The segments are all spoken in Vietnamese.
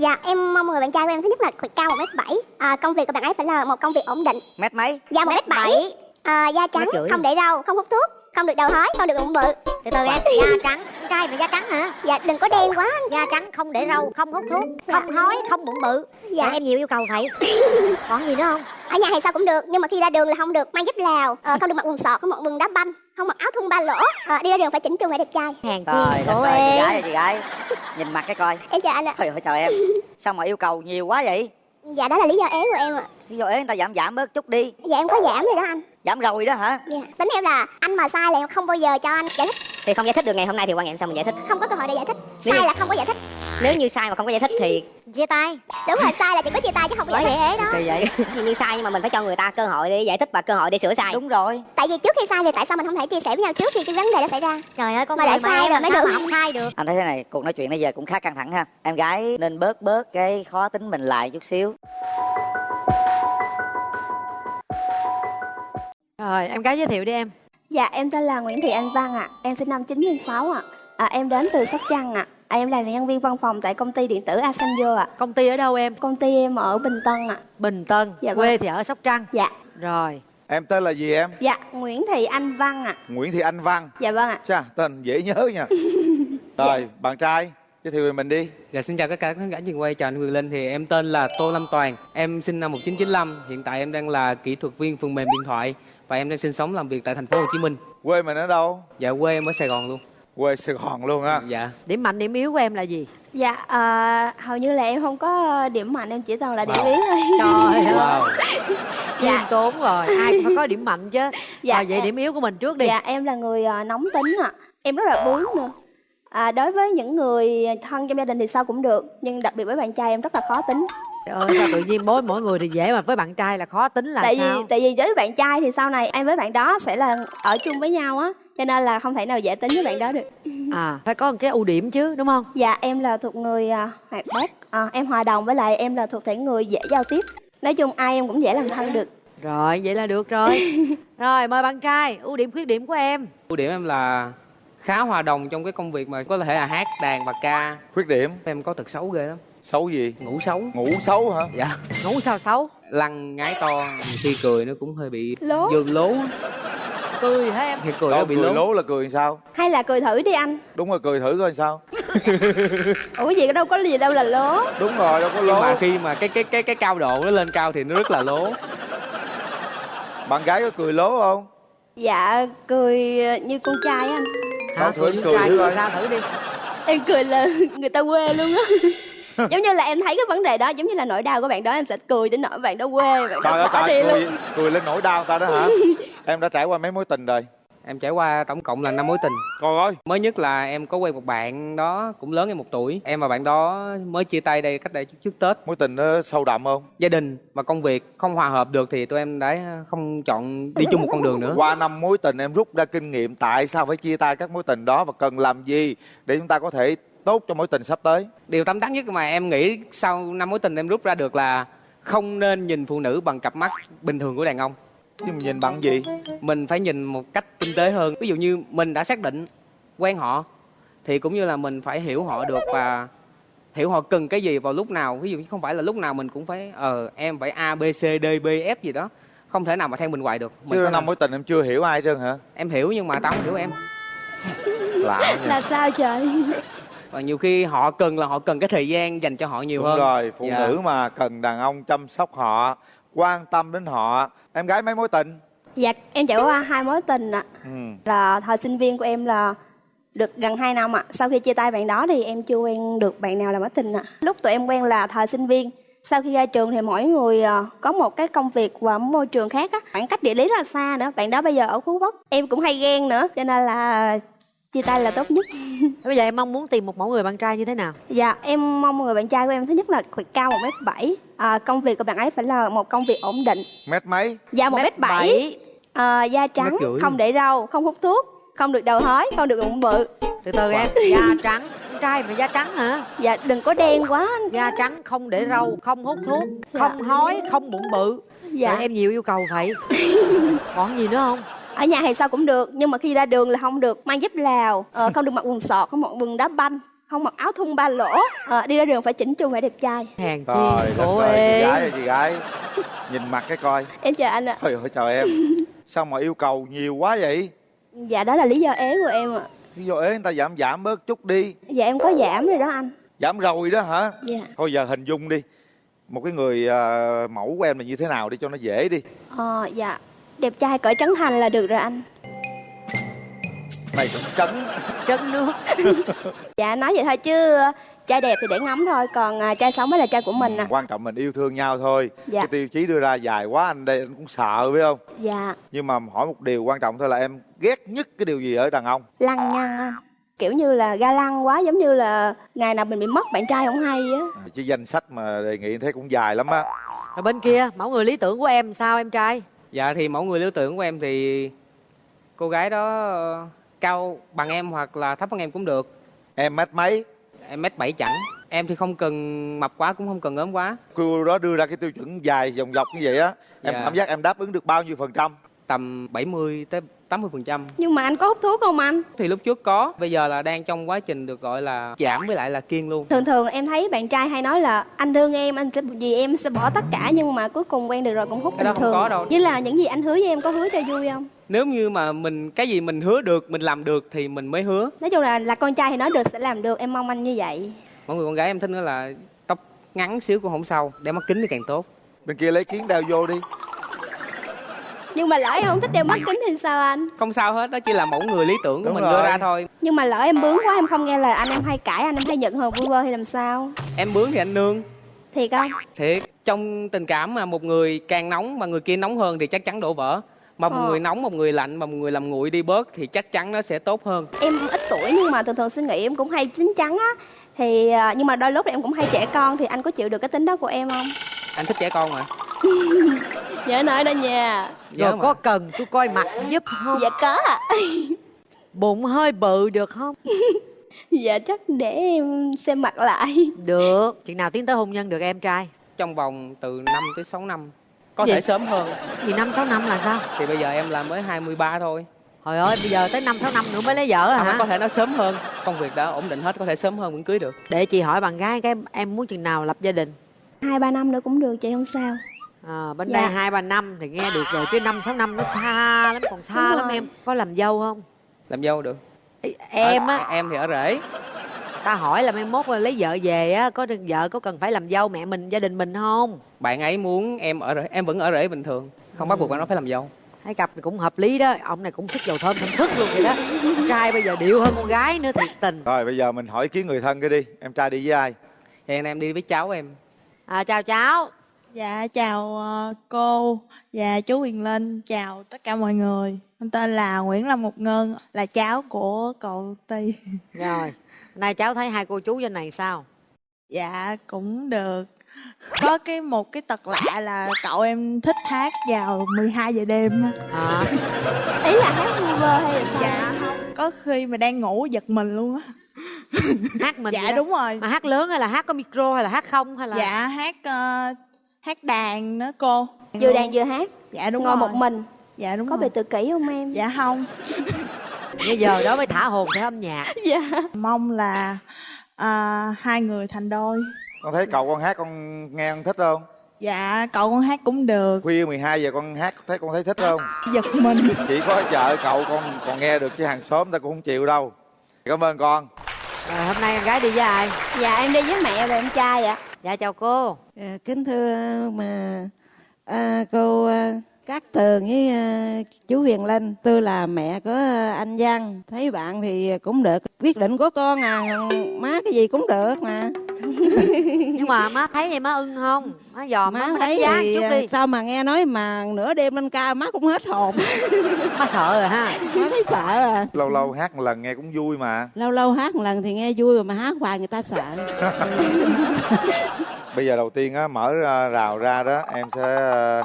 Dạ em mong người bạn trai của em thứ nhất là cao một mét bảy. À, Công việc của bạn ấy phải là một công việc ổn định. Mét mấy? Dạ một mét bảy. à, Da trắng, không để râu, không hút thuốc Không được đầu hói, không được bụng bự. Từ từ em, da trắng. Trai mà da trắng hả? Dạ đừng có đen quá. Da trắng, không để râu, không hút thuốc Không hói, không bụng bự. Dạ. Dạ em nhiều yêu cầu vậy. Còn gì nữa không? Ở nhà thì sao cũng được Nhưng mà khi ra đường là không được mang dép lào. Ờ, Không được mặc quần sọt, không mặc quần đá banh Không mặc áo thun ba lỗ. Ờ, Đi ra đường phải chỉnh chu phải đẹp trai. Hàng Trời chi của ơi, chị gái em ơi, chị gái. Nhìn mặt cái coi. Em chào anh ạ. Trời ơi trời em. Sao mà yêu cầu nhiều quá vậy? Dạ đó là lý do ế của em ạ. Ví dụ ế người ta giảm giảm bớt chút đi. Dạ em có giảm rồi đó anh. Giảm rồi đó hả? Dạ. Tính em là anh mà sai là em không bao giờ cho anh giải thích. Thì không giải thích được ngày hôm nay thì quan nghiệm sao mình giải thích. Không có cơ hội để giải thích. Sai là không có giải thích Nếu như sai mà không có giải thích thì Chia tay Đúng rồi sai là chỉ có chia tay chứ không có giải vậy thích ế đó Kỳ vậy Gì như sai nhưng mà mình phải cho người ta cơ hội để giải thích và cơ hội để sửa sai Đúng rồi Tại vì trước khi sai thì tại sao mình không thể chia sẻ với nhau trước khi cái vấn đề đó xảy ra Trời ơi con Mà lại sai rồi mới được. mà không sai được Anh thấy thế này Cuộc nói chuyện bây giờ cũng khá căng thẳng ha Em gái nên bớt bớt cái khó tính mình lại chút xíu Rồi, em gái giới thiệu đi em. Dạ, em tên là Nguyễn Thị Anh Văn ạ. Em sinh năm 96 ạ. À, em đến từ Sóc Trăng ạ. À, em là nhân viên văn phòng tại công ty điện tử Asanjo ạ. Công ty ở đâu em? Công ty em ở Bình Tân ạ. Bình Tân. Dạ Quê vâng. thì ở Sóc Trăng. Dạ. Rồi. Em tên là gì em? Dạ, Nguyễn Thị Anh Văn ạ. Nguyễn Thị Anh Văn Dạ vâng ạ. Chà, tên dễ nhớ nha Rồi, bạn trai Giới thiệu về mình đi Dạ xin chào tất cả khán giả trường quay chào anh Quyền Linh thì em tên là Tô Lâm Toàn em sinh năm 1995 hiện tại em đang là kỹ thuật viên phần mềm điện thoại và em đang sinh sống làm việc tại thành phố Hồ Chí Minh Quê mình ở đâu? dạ quê em ở Sài Gòn luôn Quê Sài Gòn luôn á dạ Điểm mạnh, điểm yếu của em là gì? Dạ, à, hầu như là em không có điểm mạnh, em chỉ toàn là điểm yếu thôi. Trời ơi, wow khiêm Dạ. tốn rồi. Ai cũng phải có điểm mạnh chứ. Dạ, Rồi vậy em- điểm yếu của mình trước đi. Dạ, em là người à, nóng tính ạ. Em rất là bướng nữa. À, đối với những người thân trong gia đình thì sao cũng được nhưng đặc biệt với bạn trai em rất là khó tính ơi, sao tự nhiên mỗi mỗi người thì dễ mà với bạn trai là khó tính là tại sao? vì tại vì với bạn trai thì sau này em với bạn đó sẽ là ở chung với nhau á cho nên là không thể nào dễ tính với bạn đó được À, phải có một cái ưu điểm chứ, đúng không? dạ em là thuộc người à, hoạt bát à, em hòa đồng với lại em là thuộc thể người dễ giao tiếp nói chung ai em cũng dễ làm thân được Rồi, vậy là được rồi. rồi, mời bạn trai, ưu điểm khuyết điểm của em. ưu điểm em là khá hòa đồng trong cái công việc mà có thể là hát đàn và ca Khuyết điểm em có tật xấu ghê lắm Xấu gì? ngủ xấu Ngủ xấu hả? dạ Ngủ sao xấu? lăn ngái to khi cười nó cũng hơi bị Lố. dơ lố Cười hả em? thì cười nó Đâu, bị cười lố lố là cười sao? hay là cười thử đi anh Đúng rồi, cười thử coi sao ủa gì đâu có gì đâu là lố Đúng rồi, đâu có nhưng lố mà khi mà cái cái cái cái cao độ nó lên cao thì nó rất là lố Bạn gái có cười lố không? dạ cười như con trai á anh với cười trai thử cười coi. sao thử đi. em cười là người ta quê luôn á giống như là em thấy cái vấn đề đó giống như là nỗi đau của bạn đó em sẽ cười đến nỗi bạn đó quê bạn Trời đó ơi bỏ đi trời, luôn. cười, cười lên nỗi đau người ta đó hả? Em đã trải qua mấy mối tình rồi? Em trải qua tổng cộng là năm mối tình. Coi ơi. Mới nhất là em có quen một bạn đó cũng lớn em một tuổi. Em và bạn đó mới chia tay đây cách đây trước, trước tết. Mối tình nó sâu đậm không? gia đình và công việc không hòa hợp được thì tụi em đã không chọn đi chung một con đường nữa. Qua năm mối tình em rút ra kinh nghiệm Tại sao phải chia tay các mối tình đó Và cần làm gì để chúng ta có thể tốt cho mối tình sắp tới. Điều tâm đắc nhất mà em nghĩ sau năm mối tình em rút ra được là không nên nhìn phụ nữ bằng cặp mắt bình thường của đàn ông. Chứ mình nhìn bằng gì? mình phải nhìn một cách tinh tế hơn. Ví dụ như mình đã xác định quen họ thì cũng như là mình phải hiểu họ được và hiểu họ cần cái gì vào lúc nào. Ví dụ như không phải là lúc nào mình cũng phải ờ em phải a b c d b f gì đó. Không thể nào mà theo mình hoài được. Mình Chứ năm mối tình em chưa hiểu ai trơn hả? em hiểu nhưng mà tao không hiểu em. Lạ là sao trời và nhiều khi họ cần là họ cần cái thời gian dành cho họ nhiều Đúng hơn. rồi, phụ Dạ. nữ mà cần đàn ông chăm sóc họ Quan tâm đến họ. Em gái mấy mối tình? dạ em trải qua hai mối tình ạ. Ừ. là thời sinh viên của em là được gần 2 năm ạ. Sau khi chia tay bạn đó thì em chưa quen được bạn nào làm mối tình ạ. Lúc tụi em quen là thời sinh viên. Sau khi ra trường thì mỗi người ờ, có một cái công việc và môi trường khác á. Khoảng cách địa lý rất là xa nữa. Bạn đó bây giờ ở phú quốc. Em cũng hay ghen nữa cho nên là chia tay là tốt nhất Bây giờ em mong muốn tìm một mẫu người bạn trai như thế nào? dạ em mong người bạn trai của em thứ nhất là phải cao một mét bảy à, công việc của bạn ấy phải là một công việc ổn định Mét mấy? dạ một mét bảy à, da trắng không để râu không hút thuốc không được đầu hói không được bụng bự Từ từ em, da trắng. Con trai mà da trắng hả? dạ đừng có đen quá Da trắng, không để râu, không hút thuốc, không hói, không bụng bự. dạ Trời, em nhiều yêu cầu vậy. Còn gì nữa không? Ở nhà thì sao cũng được nhưng mà khi ra đường là không được mang dép lào ờ, không được mặc quần sọt không mặc quần đá banh không mặc áo thun ba lỗ Ờ, đi ra đường phải chỉnh chu phải đẹp trai. Hèn chi cô ơi, chị gái chị gái. Nhìn mặt cái coi. Em chào anh ạ. Trời ơi trời em. Sao mà yêu cầu nhiều quá vậy? Dạ đó là lý do ế của em ạ. Ví dụ ế người ta giảm giảm bớt chút đi. Dạ em có giảm rồi đó anh. Giảm rồi đó hả? Dạ. Thôi giờ hình dung đi. Một cái người à, mẫu của em là như thế nào đi cho nó dễ đi. Ờ dạ đẹp trai cỡ trấn thành là được rồi anh. Này cũng trấn trấn nước dạ nói vậy thôi chứ trai đẹp thì để ngắm thôi còn à, trai xấu mới là trai của mình à. Quan trọng mình yêu thương nhau thôi. Dạ. Cái tiêu chí đưa ra dài quá anh đây anh cũng sợ phải không? Dạ. Nhưng mà hỏi một điều quan trọng thôi là em ghét nhất cái điều gì ở đàn ông? Lăng nhăng anh. Kiểu như là ga lăng quá giống như là ngày nào mình bị mất bạn trai không hay á. À, Chứ danh sách mà đề nghị thấy cũng dài lắm á. Rồi bên kia mẫu người lý tưởng của em sao em trai dạ thì mẫu người lý tưởng của em thì cô gái đó ờ, cao bằng em hoặc là thấp hơn em cũng được. Em mét mấy? Em mét bảy chẳng em thì không cần mập quá cũng không cần ốm quá. Cô đó đưa ra cái tiêu chuẩn dài dòng dọc như vậy á Em Dạ. cảm giác em đáp ứng được bao nhiêu phần trăm? Tầm 70 tới 80 phần trăm. Nhưng mà anh có hút thuốc không anh? Thì lúc trước có bây giờ là đang trong quá trình được gọi là giảm với lại là kiêng luôn. Thường thường em thấy bạn trai hay nói là anh thương em anh sẽ vì em sẽ bỏ tất cả nhưng mà cuối cùng quen được rồi cũng hút Cái đó bình không thường. có đâu. với là những gì anh hứa với em có hứa cho vui không? Nếu như mà mình cái gì mình hứa được mình làm được thì mình mới hứa. Nói chung là là con trai thì nói được sẽ làm được. Em mong anh như vậy. Mọi người con gái em thích nữa là tóc ngắn xíu cũng không sao đeo mắt kính thì càng tốt. Bên kia lấy kiến đeo vô đi nhưng mà lỡ em không thích đeo mắt kính thì sao anh? Không sao hết đó chỉ là mẫu người lý tưởng của Đúng mình rồi. đưa ra thôi. Nhưng mà lỡ em bướng quá em không nghe lời anh em hay cãi anh em hay giận hờn vu vơ thì làm sao? Em bướng thì anh nương. Thiệt không? Thiệt. Trong tình cảm mà một người càng nóng mà người kia nóng hơn thì chắc chắn đổ vỡ. Mà một Ờ. người nóng một người lạnh mà một người làm nguội đi bớt thì chắc chắn nó sẽ tốt hơn. Em ít tuổi nhưng mà thường thường suy nghĩ em cũng hay chín chắn á. Thì à, nhưng mà đôi lúc em cũng hay trẻ con thì anh có chịu được cái tính đó của em không? Anh thích trẻ con mà nhớ nói đó nha. Nhớ rồi mà. có cần tôi coi mặt giúp không? Dạ có. Ạ bụng hơi bự được không? Dạ chắc để em xem mặt lại. Được. Chừng nào tiến tới hôn nhân được em trai? Trong vòng từ 5 tới 6 năm. Có Gì? thể sớm hơn. Gì năm sáu năm là sao? Thì bây giờ em là mới 23 thôi. Trời ơi bây giờ tới năm sáu năm nữa mới lấy vợ hả? Có thể nó sớm hơn. Công việc đã ổn định hết có thể sớm hơn vẫn cưới được. Để chị hỏi bạn gái cái em muốn chừng nào lập gia đình? Hai ba năm nữa cũng được chị không sao à, bên Dạ. đây hai ba năm thì nghe được rồi chứ năm sáu năm nó xa lắm còn xa Đúng lắm rồi. em. Có làm dâu không? Làm dâu được. Ê, em á. Em thì ở rể. Ta hỏi là mai mốt là lấy vợ về á có vợ có cần phải làm dâu mẹ mình gia đình mình không? Bạn ấy muốn em ở rể em vẫn ở rể bình thường. Không bắt buộc bạn nó phải làm dâu. Thấy cặp thì cũng hợp lý đó ông này cũng sức dầu thơm thơm thức luôn vậy đó. Con trai bây giờ điệu hơn con gái nữa thiệt tình. Rồi bây giờ mình hỏi ý kiến người thân cái đi. Em trai đi với ai? Hiện em đi với cháu em. À, chào cháu Dạ chào ờ, cô và chú Quyền Linh, chào tất cả mọi người. Em tên là Nguyễn Lâm Ngọc Ngân, là cháu của cậu Ti. rồi nay cháu thấy hai cô chú trên này sao Dạ cũng được. Có cái một cái tật lạ là cậu em thích hát vào 12 giờ đêm. á. à, ý là hát vu vơ hay là sao Dạ không, có khi mà đang ngủ giật mình luôn á. hát mình Dạ đúng rồi. mà hát lớn hay là hát có micro hay là hát không hay là Dạ hát ờ, hát đàn nữa cô. vừa đàn vừa hát Dạ đúng ngồi rồi. một mình Dạ đúng có rồi. bị tự kỷ không em Dạ không. bây giờ đó mới thả hồn theo âm nhạc dạ Mong là ờ, hai người thành đôi. Con thấy cậu con hát con nghe con thích không Dạ cậu con hát cũng được. Khuya 12 giờ con hát thấy con thấy thích không Giật mình. Chỉ có chợ cậu con còn nghe được chứ hàng xóm ta cũng không chịu đâu Cảm ơn con rồi hôm nay em gái đi với ai? Dạ em đi với mẹ và em trai ạ. Dạ chào cô. À, kính thưa mà à, cô à, Cát Tường với à, chú Huyền Linh, tôi là mẹ của à, anh Văn. Thấy bạn thì cũng được, quyết định của con à, má cái gì cũng được mà. nhưng mà má thấy vậy má ưng không má dòm má, Má thấy thì chút đi sao mà nghe nói mà nửa đêm lên ca má cũng hết hồn. má sợ rồi ha má thấy sợ à. Lâu lâu hát một lần nghe cũng vui mà Lâu lâu hát một lần thì nghe vui rồi mà hát hoài người ta sợ. Bây giờ đầu tiên á mở ra, rào ra đó Em sẽ ờ,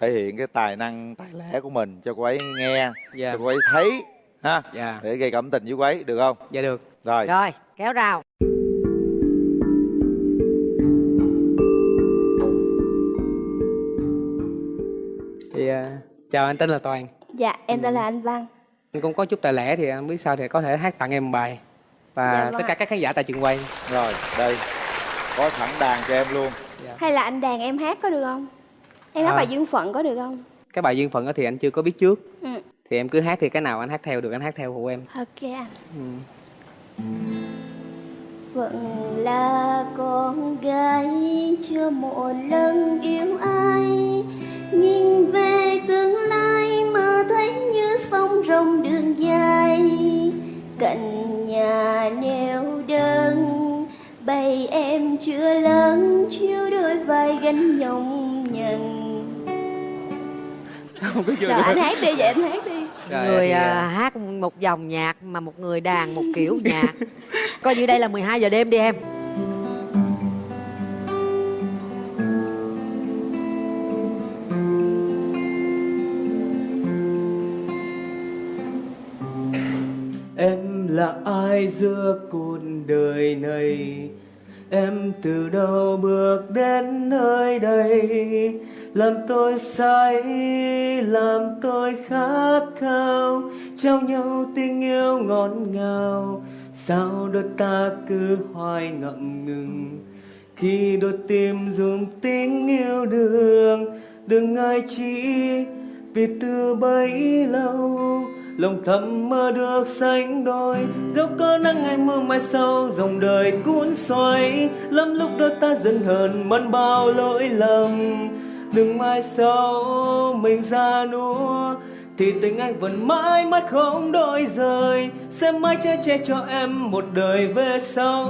thể hiện cái tài năng tài lẻ của mình cho cô ấy nghe dạ Cho cô ấy thấy ha? Dạ. Để gây cảm tình với cô ấy được không? Dạ được. Rồi. Rồi kéo rào. Thì à, chào anh tên là toàn. Dạ em tên là anh văn. Anh cũng có chút tài lẻ thì anh biết sao thì có thể hát tặng em một bài. Và Dạ vâng tất cả các khán giả tại trường quay. Rồi đây. Có sẵn đàn cho em luôn. Hay là anh đàn em hát có được không? Em hát À. bài duyên phận có được không? Cái bài duyên phận đó thì anh chưa có biết trước. Ừ. thì em cứ hát thì cái nào anh hát theo được anh hát theo của em. Ok anh. Ừ. Phận là con gái chưa một lần yêu ai. Nhìn về tương lai mà thấy như sông rồng đường dài. Cạnh nhà neo đơn Bầy em chưa lớn chiếu đôi vai gánh nhọc nhằn không biết chưa Rồi anh hát đi vậy anh hát đi Rồi, người thì, à, à, hát một dòng nhạc mà một người đàn một kiểu nhạc. Coi như đây là 12 giờ đêm đi em. Em là ai giữa cuộc đời này? Em từ đâu bước đến nơi đây làm tôi say, làm tôi khát khao Trao nhau tình yêu ngọt ngào. Sao đôi ta cứ hoài ngậm ngừng? Khi đôi tim dùng tình yêu đương Đừng ai chỉ vì từ bấy lâu. Lòng thầm mơ được sánh đôi dẫu có nắng ngày mưa mai sau dòng đời cuốn xoay. Lắm lúc đôi ta dần hờn mẫn bao lỗi lầm đừng mai sau mình ra núa thì tình anh vẫn mãi mãi không đổi rời. Sẽ mãi che che cho em một đời về sau.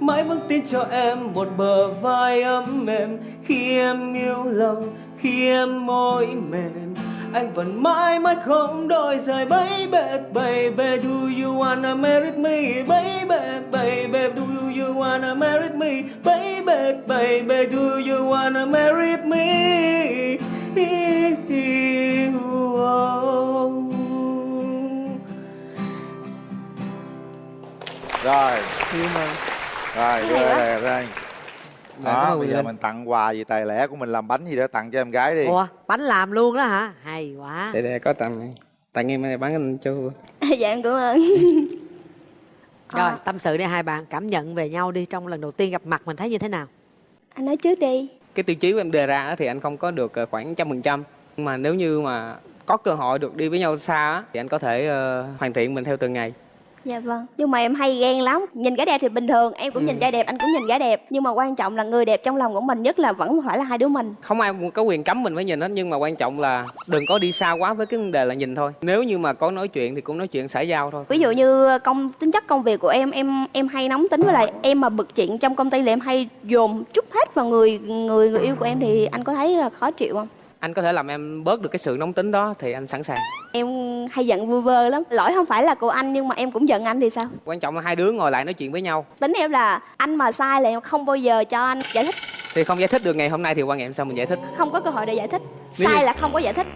Mãi vững tin cho em một bờ vai ấm mềm. Khi em yêu lòng, khi em môi mềm anh vẫn mãi mãi không đổi rời baby baby do you wanna marry me? Baby baby do you wanna marry me? Baby baby do you wanna marry me? Rồi. Rồi đưa Dạ, cảm đó bây giờ mình tặng quà gì tài lẻ của mình làm bánh gì đó tặng cho em gái đi. Ủa bánh làm luôn đó hả? Hay quá. Để để có tặng tặng em này bán anh cho Dạ em cảm ơn. Rồi tâm sự đi hai bạn cảm nhận về nhau đi trong lần đầu tiên gặp mặt mình thấy như thế nào? Anh nói trước đi. Cái tiêu chí của em đề ra á thì anh không có được ờ, khoảng trăm phần trăm. Mà nếu như mà có cơ hội được đi với nhau xa á, thì anh có thể ờ, hoàn thiện mình theo từng ngày Dạ vâng. Nhưng mà em hay ghen lắm. Nhìn gái đẹp thì bình thường Em cũng Ừ. nhìn trai đẹp Anh cũng nhìn gái đẹp. Nhưng mà quan trọng là người đẹp trong lòng của mình Nhất là vẫn phải là hai đứa mình. Không ai có quyền cấm mình phải nhìn hết nhưng mà quan trọng là đừng có đi xa quá với cái vấn đề là nhìn thôi. Nếu như mà có nói chuyện thì cũng nói chuyện xã giao thôi. Ví dụ như công tính chất công việc của em Em em hay nóng tính với lại Em mà bực chuyện trong công ty là em hay dồn chút hết vào người người người yêu của em Thì anh có thấy là khó chịu không? Anh có thể làm em bớt được cái sự nóng tính đó thì anh sẵn sàng. Em hay giận vơ vơ lắm. Lỗi không phải là của anh Nhưng mà em cũng giận anh thì sao? quan trọng là hai đứa ngồi lại nói chuyện với nhau. Tính em là anh mà sai là em không bao giờ cho anh giải thích. Thì không giải thích được ngày hôm nay thì quan hệ sao mình giải thích? Không có cơ hội để giải thích. Nếu như- Sai là không có giải thích.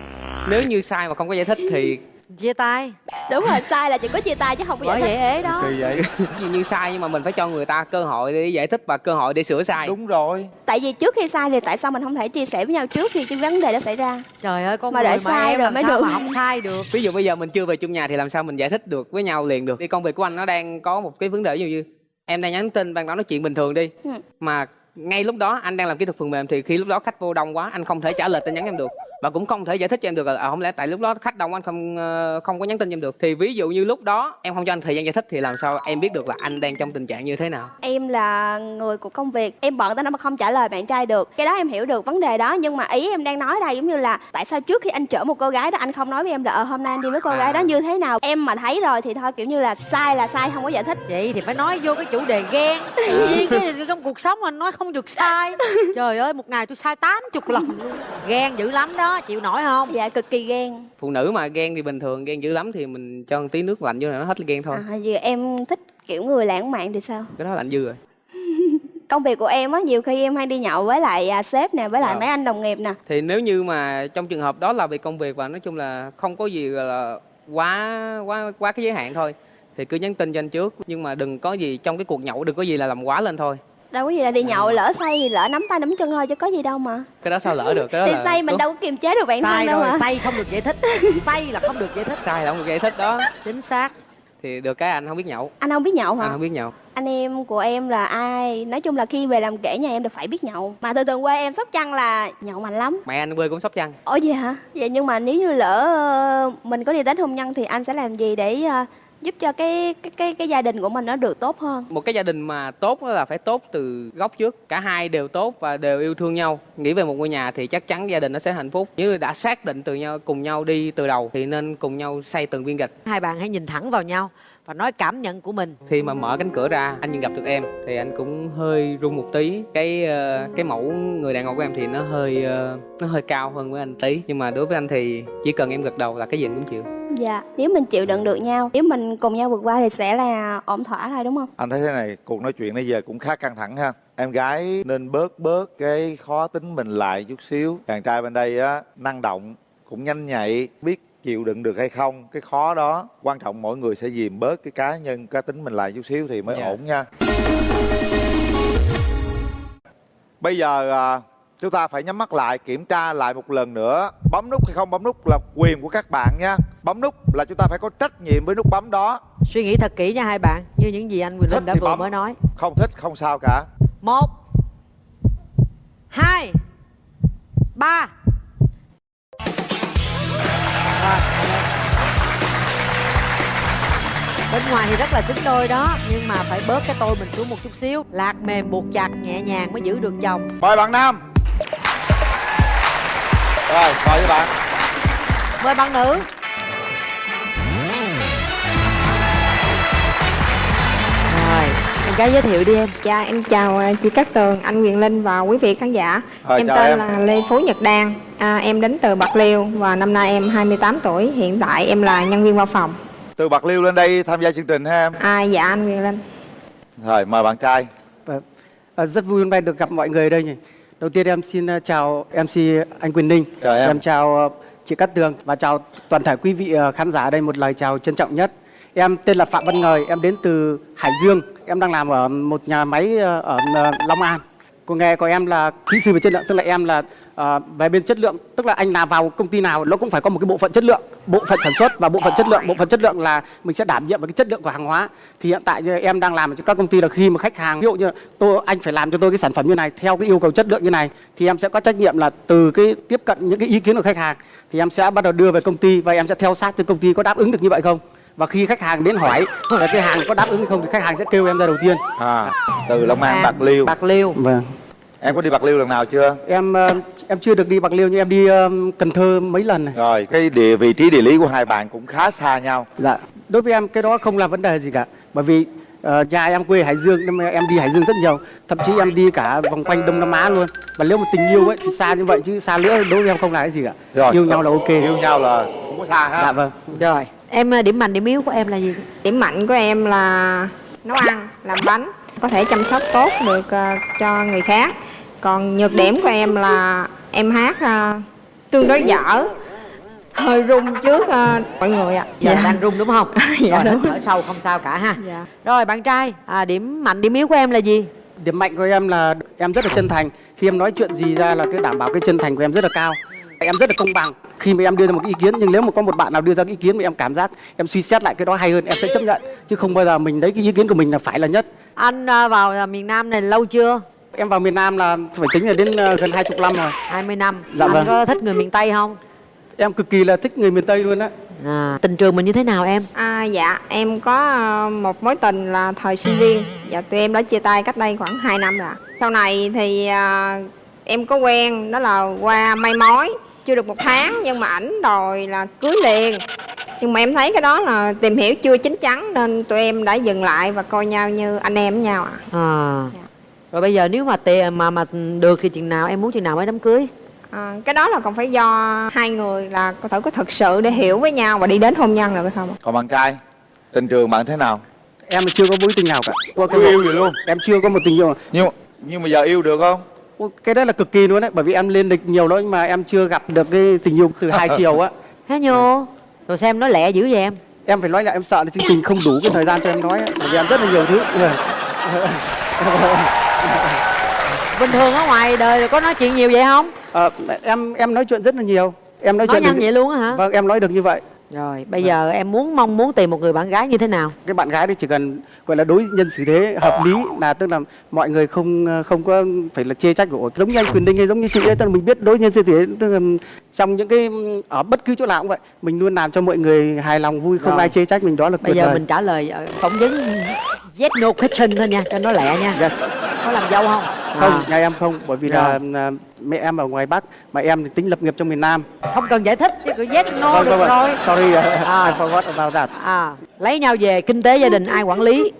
Nếu như sai mà không có giải thích thì chia tay. Đúng rồi sai là chỉ có chia tay chứ không có giải bởi thích. vậy ế đó. Kỳ vậy. Ví dụ như sai nhưng mà mình phải cho người ta cơ hội để giải thích và cơ hội để sửa sai. Đúng rồi. Tại vì trước khi sai thì tại sao mình không thể chia sẻ với nhau trước khi cái vấn đề đó xảy ra? Trời ơi con Mà người mà sai em rồi làm mới sao được. mà không sai được. Ví dụ bây giờ mình chưa về chung nhà thì làm sao mình giải thích được với nhau liền được? Đi công việc của anh nó đang có một cái vấn đề ví dụ như em đang nhắn tin ban đó nói chuyện bình thường đi. Ừ. mà ngay lúc đó anh đang làm kỹ thuật phần mềm thì khi lúc đó khách vô đông quá anh không thể trả lời tin nhắn em được. Và cũng không thể giải thích cho em được. Là à, không lẽ tại lúc đó khách đông anh không ờ, không có nhắn tin cho em được? Thì ví dụ như lúc đó em không cho anh thời gian giải thích thì làm sao em biết được là anh đang trong tình trạng như thế nào? Em là người của công việc. Em bận tới nó mà không trả lời bạn trai được. Cái đó em hiểu được vấn đề đó Nhưng mà ý em đang nói đây giống như là Tại sao trước khi anh chở một cô gái đó Anh không nói với em là ờ, hôm nay anh đi với cô À. gái đó như thế nào? Em mà thấy rồi thì thôi kiểu như là sai là sai không có giải thích. Vậy thì phải nói vô cái chủ đề ghen. Tự nhiên cái trong cuộc sống mình nói không được sai. Trời ơi một ngày tôi sai tám chục lần luôn. Ghen dữ lắm đó chịu nổi không? Dạ cực kỳ ghen. Phụ nữ mà ghen thì bình thường ghen dữ lắm thì mình cho một tí nước lạnh vô là nó hết ghen thôi. À, vì em thích kiểu người lãng mạn thì sao? Cái đó lạnh dư rồi. Công việc của em á Nhiều khi em hay đi nhậu với lại à, sếp nè Với lại Ờ. mấy anh đồng nghiệp nè. Thì nếu như mà trong trường hợp đó là về công việc và nói chung là không có gì gọi là quá quá quá cái giới hạn thôi thì cứ nhắn tin cho anh trước. Nhưng mà đừng có gì trong cái cuộc nhậu đừng có gì là làm quá lên thôi Đâu có gì là đi nhậu lỡ say thì lỡ nắm tay nắm chân thôi chứ có gì đâu mà. Cái đó sao lỡ được? Cái đó Đi là say mình đâu có kiềm chế được bản sai thân đâu rồi mà. say không được giải thích. Say là không được giải thích. Sai là không được giải thích đó. Chính xác. Thì được cái anh không biết nhậu. Anh không biết nhậu hả? Anh không biết nhậu. Anh em của em là ai? Nói chung là khi về làm kể nhà em đều phải biết nhậu. Mà thường thường quê em sóc trăng là nhậu mạnh lắm. Mẹ anh quê cũng sóc trăng. Ủa vậy hả? Vậy nhưng mà nếu như lỡ ờ, mình có đi đến hôn nhân thì anh sẽ làm gì để ờ, giúp cho cái cái cái cái gia đình của mình nó được tốt hơn. Một cái gia đình mà tốt là phải tốt từ gốc trước. Cả hai đều tốt và đều yêu thương nhau. Nghĩ về một ngôi nhà thì chắc chắn gia đình nó sẽ hạnh phúc. Nếu đã xác định từ nhau cùng nhau đi từ đầu thì nên cùng nhau xây từng viên gạch. Hai bạn hãy nhìn thẳng vào nhau và nói cảm nhận của mình. Khi mà mở cánh cửa ra anh nhìn gặp được em thì anh cũng hơi run một tí. Cái ờ, cái mẫu người đàn ông của em thì nó hơi ờ, nó hơi cao hơn với anh tí. Nhưng mà đối với anh thì chỉ cần em gật đầu là cái gì anh cũng chịu dạ. Nếu mình chịu đựng được nhau nếu mình cùng nhau vượt qua thì sẽ là ổn thỏa thôi đúng không? Anh thấy thế này cuộc nói chuyện nãy giờ cũng khá căng thẳng ha. Em gái nên bớt bớt cái khó tính mình lại chút xíu. Chàng trai bên đây á năng động cũng nhanh nhạy biết chịu đựng được hay không cái khó đó quan trọng mỗi người sẽ dìm bớt cái cá nhân cá tính mình lại chút xíu thì mới Dạ. ổn nha. Bây giờ à, chúng ta phải nhắm mắt lại kiểm tra lại một lần nữa. Bấm nút hay không bấm nút là quyền của các bạn nha. Bấm nút là chúng ta phải có trách nhiệm với nút bấm đó. Suy nghĩ thật kỹ nha hai bạn như những gì anh Quỳnh Linh đã vừa bấm. mới nói. Không thích không sao cả. Một hai ba. Bên ngoài thì rất là xứng đôi đó nhưng mà phải bớt cái tôi mình xuống một chút xíu. Lạc mềm buộc chặt nhẹ nhàng mới giữ được chồng. Mời bạn nam rồi mời các bạn mời bạn nữ rồi em gái giới thiệu đi em Dạ em chào à, chị Cát Tường, anh Quyền Linh và quý vị khán giả. Rồi, em tên em. là Lê Phú Nhật Đan. À, em đến từ Bạc Liêu và năm nay em 28 tuổi. Hiện tại em là nhân viên văn phòng. từ bạc liêu lên đây tham gia chương trình ha em À, dạ anh Quyền Linh. rồi mời bạn trai À, rất vui hôm nay được gặp mọi người đây nhỉ. Đầu tiên em xin uh, chào MC anh Quyền Ninh. Chào em. chào uh, chị Cát Tường và chào toàn thể quý vị uh, khán giả ở đây một lời chào trân trọng nhất. Em tên là Phạm Văn Ngời, em đến từ Hải Dương. Em đang làm ở một nhà máy ở Long An. Công nghề của em là kỹ sư về chất lượng, tức là em là uh, về bên chất lượng, tức là anh làm vào công ty nào nó cũng phải có một cái bộ phận chất lượng, bộ phận sản xuất và bộ phận chất lượng. Bộ phận chất lượng là mình sẽ đảm nhiệm về cái chất lượng của hàng hóa. Thì hiện tại như em đang làm cho các công ty là khi mà khách hàng ví dụ như tôi anh phải làm cho tôi cái sản phẩm như này theo cái yêu cầu chất lượng như này thì em sẽ có trách nhiệm là từ cái tiếp cận những cái ý kiến của khách hàng thì em sẽ bắt đầu đưa về công ty và em sẽ theo sát cho công ty có đáp ứng được như vậy không. Và khi khách hàng đến hỏi là cái hàng có đáp ứng hay không thì khách hàng sẽ kêu em ra đầu tiên. À từ long an bạc liêu. Bạc liêu. Vâng em có đi bạc liêu lần nào chưa? Em ờ, em chưa được đi bạc liêu nhưng em đi ờ, cần thơ mấy lần này. Rồi cái địa vị trí địa lý của hai bạn cũng khá xa nhau. Dạ. Đối với em cái đó không là vấn đề gì cả. Bởi vì ờ, nhà em quê Hải Dương nên em đi Hải Dương rất nhiều. Thậm chí em đi cả vòng quanh Đông Nam Á luôn. Và nếu mà tình yêu ấy thì xa như vậy chứ xa nữa đối với em không là cái gì cả. Rồi yêu nhau là ok. yêu nhau là không có xa ha. Dạ vâng rồi. Em uh, điểm mạnh điểm yếu của em là gì? Điểm mạnh của em là nấu ăn, làm bánh. Có thể chăm sóc tốt được à, cho người khác. Còn nhược điểm của em là em hát à, tương đối dở. Hơi run trước à, mọi người ạ. giờ đang run đúng không Dạ, rồi đúng. thở sâu không sao cả ha Dạ. rồi bạn trai à, điểm mạnh điểm yếu của em là gì điểm mạnh của em là em rất là chân thành khi em nói chuyện gì ra là cái đảm bảo cái chân thành của em rất là cao em rất là công bằng. Khi mà em đưa ra một cái ý kiến nhưng nếu mà có một bạn nào đưa ra cái ý kiến mà em cảm giác em suy xét lại cái đó hay hơn em sẽ chấp nhận. Chứ không bao giờ mình lấy cái ý kiến của mình là phải là nhất. Anh à, vào à, miền Nam này lâu chưa? Em vào miền Nam là phải tính là đến ờ, gần hai chục năm rồi. 20 năm. Dạ anh vâng. có thích người miền Tây không? Em cực kỳ là thích người miền Tây luôn á. À, tình trường mình như thế nào em? À, dạ em có à, một mối tình là thời sinh viên. Dạ tụi em đã chia tay cách đây khoảng 2 năm rồi. Sau này thì à, em có quen đó là qua may mối Chưa được một tháng nhưng mà ảnh đòi là cưới liền. Nhưng mà em thấy cái đó là tìm hiểu chưa chín chắn Nên tụi em đã dừng lại và coi nhau như anh em với nhau ạ. À. rồi bây giờ nếu mà tiền mà mà được thì chừng nào em muốn chừng nào mới đám cưới? À, Cái đó là còn phải do hai người là có thể có thực sự để hiểu với nhau và đi đến hôn nhân được hay không ạ? còn bạn trai tình trường bạn thế nào? Em chưa có mối tình nào cả. Có cái chưa yêu gì luôn? em chưa có một tình yêu. Nhưng nhưng mà giờ yêu được không cái đó là cực kỳ luôn đấy bởi vì em lên lịch nhiều lắm nhưng mà em chưa gặp được cái tình yêu từ hai chiều á. Hả nhô rồi xem nói lẹ dữ vậy em? Em phải nói là em sợ là chương trình không đủ cái thời gian cho em nói ấy, bởi vì em rất là nhiều thứ. Bình thường ở ngoài đời rồi có nói chuyện nhiều vậy không? Ờ, em em nói chuyện rất là nhiều. Em nói, nói chuyện nhanh được- vậy luôn á hả? Vâng em nói được như vậy rồi bây giờ em muốn mong muốn tìm một người bạn gái như thế nào cái bạn gái thì chỉ cần gọi là đối nhân xử thế hợp lý là tức là mọi người không không có phải là chê trách của giống như anh quyền linh hay giống như chị ấy tức là mình biết đối nhân xử thế tức là trong những cái ở bất cứ chỗ nào cũng vậy mình luôn làm cho mọi người hài lòng vui không Rồi. ai chê trách mình đó là bây giờ vời. mình trả lời ờ, phỏng vấn yes no question thôi nha cho nó lẹ nha yes. Có làm dâu không? Không À. nhà em không bởi vì là à, mẹ em ở ngoài bắc mà em thì tính lập nghiệp trong miền nam. Không cần giải thích chứ cứ yes no Vâng, được vâng, vâng. rồi. Sorry uh, À. I forgot about that. À lấy nhau về kinh tế gia đình ai quản lý?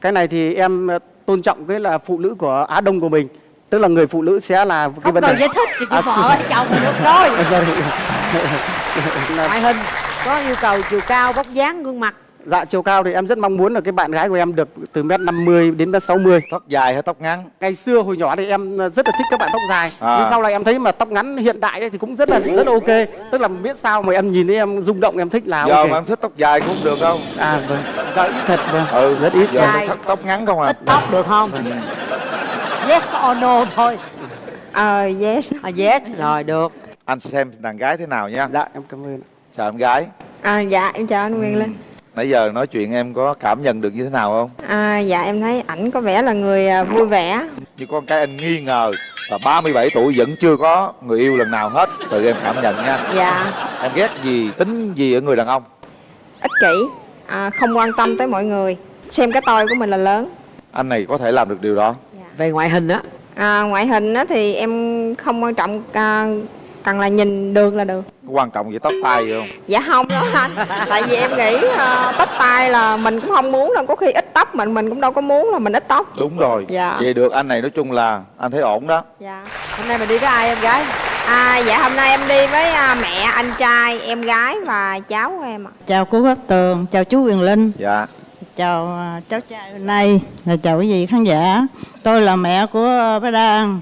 Cái này thì em ờ, tôn trọng cái là phụ nữ của Á Đông của mình tức là người phụ nữ sẽ là cái không vấn cần đề. giải thích chỉ À, vợ chồng được rồi. À, sorry. ngoại hình có yêu cầu chiều cao vóc dáng gương mặt dạ chiều cao thì em rất mong muốn là cái bạn gái của em được từ mét 50 đến mét 60 tóc dài hay tóc ngắn? Ngày xưa hồi nhỏ thì em ờ, rất là thích các bạn tóc dài. À. nhưng sau này em thấy mà tóc ngắn hiện đại ấy thì cũng rất là rất là ok. Tức là biết sao mà em nhìn thấy em rung động em thích là giờ ok. mà em thích tóc dài cũng được đâu à vâng. Dạ, ít thật vâng. Ừ. Rất ít giờ Dài. tóc, tóc ngắn không à ít tóc được không? Yes or no thôi. Ờ yes. À, yes. Rồi được. Anh xem đàn gái thế nào nha. Dạ em cảm ơn. Chào em gái. À, dạ em chào anh Quyền Linh nãy giờ nói chuyện em có cảm nhận được như thế nào không? À, dạ em thấy ảnh có vẻ là người à, vui vẻ. Như con cái anh nghi ngờ là 37 tuổi vẫn chưa có người yêu lần nào hết. Từ em cảm nhận nha. Dạ. Em ghét gì tính gì ở người đàn ông? Ích kỷ. À, không quan tâm tới mọi người. Xem cái tôi của mình là lớn. Anh này có thể làm được điều đó. Về ngoại hình á. À, ngoại hình á thì em không quan trọng à, cần là nhìn được là được. Có quan trọng gì tóc tai gì không? Dạ không đâu anh. Tại vì em nghĩ à, tóc tai là mình cũng không muốn đâu. Có khi ít tóc mình mình cũng đâu có muốn là mình ít tóc. Đúng rồi. Dạ. vậy được anh này nói chung là anh thấy ổn đó. Dạ. Hôm nay mình đi với ai em gái? À, dạ hôm nay em đi với à, mẹ anh trai em gái và cháu của em ạ. Chào cô Cát Tường, chào chú Quyền Linh, dạ. Chào à, cháu trai hôm nay, chào quý vị khán giả. Tôi là mẹ của à, bé Đan.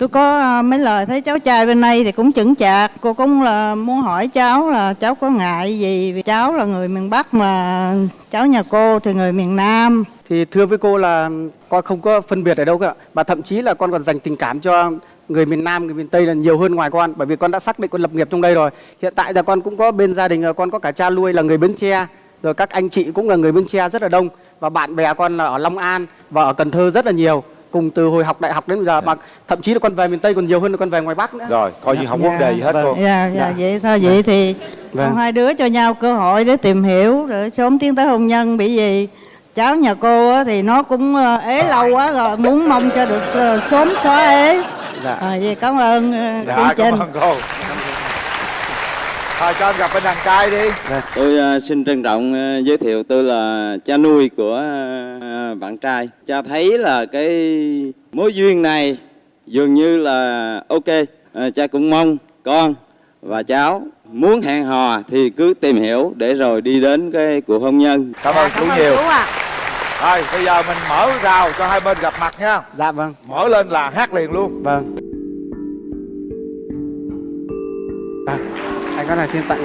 Tôi có à, mấy lời thấy cháu trai bên đây thì cũng chững chạc. Cô cũng là muốn hỏi cháu là cháu có ngại gì vì cháu là người miền Bắc mà cháu nhà cô thì người miền Nam. thì thưa với cô là con không có phân biệt ở đâu cả, mà thậm chí là con còn dành tình cảm cho người miền Nam, người miền Tây là nhiều hơn ngoài con, bởi vì con đã xác định con lập nghiệp trong đây rồi hiện tại là con cũng có bên gia đình con có cả cha nuôi là người Bến Tre, rồi các anh chị cũng là người Bến Tre rất là đông, và bạn bè con là ở Long An và ở Cần Thơ rất là nhiều cùng từ hồi học đại học đến bây giờ mà thậm chí là con về miền Tây còn nhiều hơn là con về ngoài Bắc nữa. Rồi coi như không Dạ, vấn đề gì hết vâng. cô. Dạ, dạ, Dạ. vậy thôi vậy thì Vâng. con hai đứa cho nhau cơ hội để tìm hiểu rồi sớm tiến tới hôn nhân. Bởi vì cháu nhà cô á, thì nó cũng ờ, ế lâu quá rồi muốn mong cho được s- sớm xóa ế. Dạ. à, vậy cảm ơn ờ, dạ chương cảm trình. ơn cô thôi cho anh gặp bên đàn trai đi. Tôi ờ, xin trân trọng ờ, giới thiệu tôi là cha nuôi của ờ, bạn trai. Cha thấy là cái mối duyên này dường như là ok. Ờ, cha cũng mong con và cháu muốn hẹn hò thì cứ tìm hiểu để rồi đi đến cái cuộc hôn nhân. cảm ơn chú nhiều. ạ. Thôi bây giờ mình mở rào cho hai bên gặp mặt nha. Dạ vâng. Mở lên là hát liền luôn. Vâng. À, anh có là xin tặng.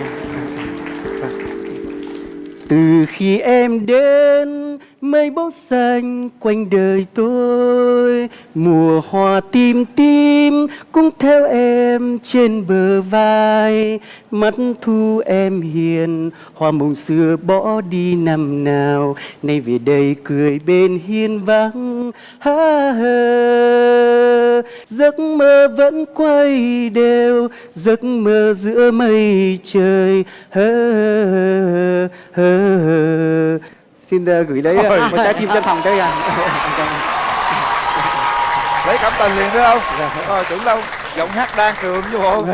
Từ khi em đến mây bóng xanh quanh đời tôi, mùa hoa tim tim cũng theo em trên bờ vai. Mắt thu em hiền, hoa mộng xưa bỏ đi năm nào. Nay về đây cười bên hiên vắng, ha ha. Giấc mơ vẫn quay đều, giấc mơ giữa mây trời hơ hơ hơ xin uh, gửi đấy Ôi. uh, một trái tim chân thành đây à lấy cảm tình liền thấy không? Rồi tưởng đâu giọng hát đang trường chứ bộ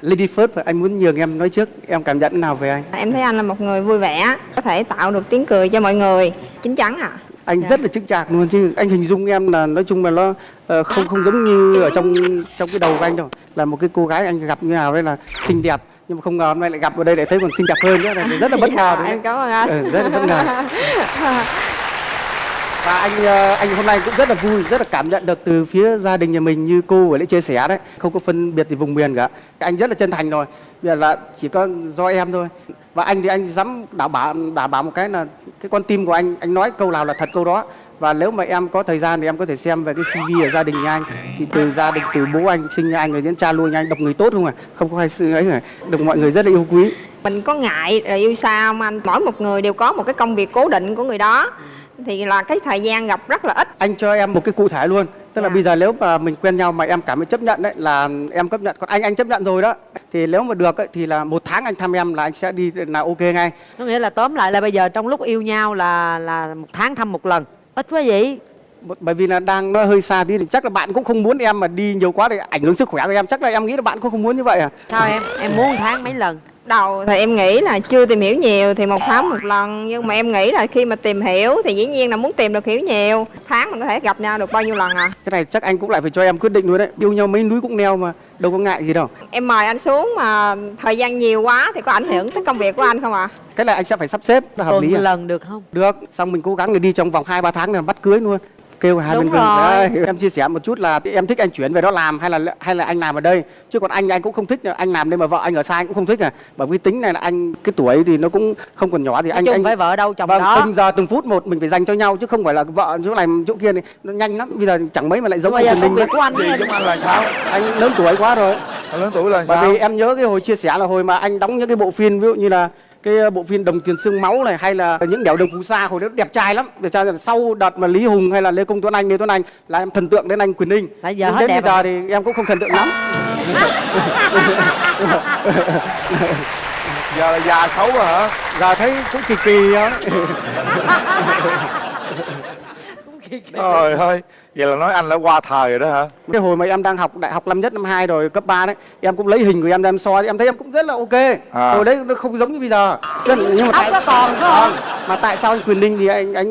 Lady First anh muốn nhường em nói trước em cảm nhận nào về anh? Em thấy anh là một người vui vẻ có thể tạo được tiếng cười cho mọi người chín chắn à. Anh rất là chững chạc luôn chứ anh hình dung em là nói chung là nó ờ, không không giống như ở trong trong cái đầu của anh đâu. Là một cái cô gái anh gặp như nào đây là xinh đẹp nhưng mà không ngờ hôm nay lại gặp ở đây lại thấy còn xinh đẹp hơn nữa. Là rất là bất ngờ Dạ, đúng em không? cảm ơn anh. Ừ, rất là bất ngờ. Và anh ờ, anh hôm nay cũng rất là vui rất là cảm nhận được từ phía gia đình nhà mình như cô vừa nãy chia sẻ đấy. Không có phân biệt gì vùng miền cả. Anh rất là chân thành rồi. Bây giờ là chỉ có do em thôi. Và anh thì anh dám đảm bảo đảm bảo một cái là cái con tim của anh anh nói câu nào là thật câu đó và nếu mà em có thời gian thì em có thể xem về cái CV ở gia đình nhà anh. Thì từ gia đình từ bố anh sinh anh rồi đến cha nuôi anh độc người tốt không à không có ai sự ấy cả. Được mọi người rất là yêu quý. Mình có ngại là yêu xa không anh? Mỗi một người đều có một cái công việc cố định của người đó. Thì là cái thời gian gặp rất là ít. Anh cho em một cái cụ thể luôn. Tức là bây giờ nếu mà mình quen nhau mà em cảm thấy chấp nhận đấy là em chấp nhận. Còn anh anh chấp nhận rồi đó. Thì nếu mà được ấy, thì là một tháng anh thăm em là anh sẽ đi là ok ngay. Có nghĩa là tóm lại là bây giờ trong lúc yêu nhau là là một tháng thăm một lần ít quá vậy bởi vì là đang nó hơi xa tí thì chắc là bạn cũng không muốn em mà đi nhiều quá để ảnh hưởng sức khỏe của em. Chắc là em nghĩ là bạn cũng không muốn như vậy à? Sao em? Em muốn tháng mấy lần? Đầu thì em nghĩ là chưa tìm hiểu nhiều thì một tháng một lần. Nhưng mà em nghĩ là khi mà tìm hiểu thì dĩ nhiên là muốn tìm được hiểu nhiều. Tháng mình có thể gặp nhau được bao nhiêu lần à? Cái này chắc anh cũng lại phải cho em quyết định luôn đấy. Yêu nhau mấy núi cũng neo mà đâu có ngại gì đâu. Em mời anh xuống mà thời gian nhiều quá thì có ảnh hưởng tới công việc của anh không ạ? Cái này anh sẽ phải sắp xếp là hợp tuần lý à? lần được không? Được xong mình cố gắng để đi trong vòng 2 3 tháng là bắt cưới luôn kêu hai Đúng bên rồi. đấy em chia sẻ một chút là em thích anh chuyển về đó làm hay là hay là anh làm ở đây? Chứ còn anh anh cũng không thích anh làm đây mà vợ anh ở xa anh cũng không thích à. Bởi vì tính này là anh cái tuổi thì nó cũng không còn nhỏ thì Nói anh chung anh phải vợ đâu chồng vâng, đó. từng giờ từng phút một mình phải dành cho nhau chứ không phải là vợ chỗ này chỗ kia này. Nó nhanh lắm bây giờ chẳng mấy mà lại giống công mình của anh giống anh là sao? Anh lớn tuổi quá rồi. Anh lớn tuổi là bởi sao? vì em nhớ cái hồi chia sẻ là hồi mà anh đóng những cái bộ phim ví dụ như là cái bộ phim đồng tiền xương máu này hay là những đèo đồng phú sa hồi đó đẹp trai lắm. Để cho sau đợt mà lý hùng hay là lê công tuấn anh lê tuấn anh là em thần tượng đến anh quyền ninh. Tại giờ hết đến đẹp bây giờ thì em cũng không thần tượng lắm. Giờ là già xấu rồi hả? Giờ thấy cũng kỳ kỳ đó trời ơi vậy là nói anh đã qua thời rồi đó hả cái hồi mà em đang học đại học năm nhất năm hai rồi cấp 3 đấy em cũng lấy hình của em ra em soi em thấy em cũng rất là ok À. hồi đấy nó không giống như bây giờ nhưng mà nó còn không? Vâng. mà tại sao anh quyền ninh thì anh anh